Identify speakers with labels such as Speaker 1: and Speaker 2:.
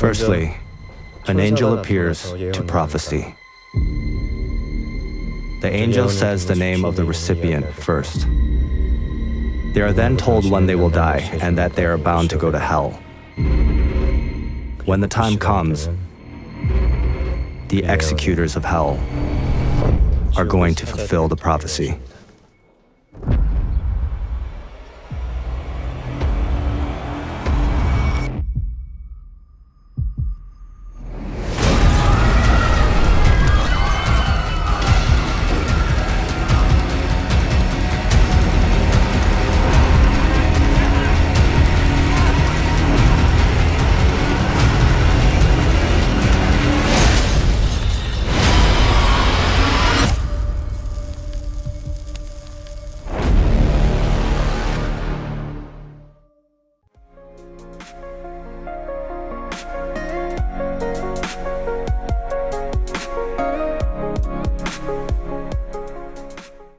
Speaker 1: Firstly, an angel appears to prophecy. The angel says the name of the recipient first. They are then told when they will die and that they are bound to go to hell. When the time comes, the executors of hell are going to fulfill the prophecy.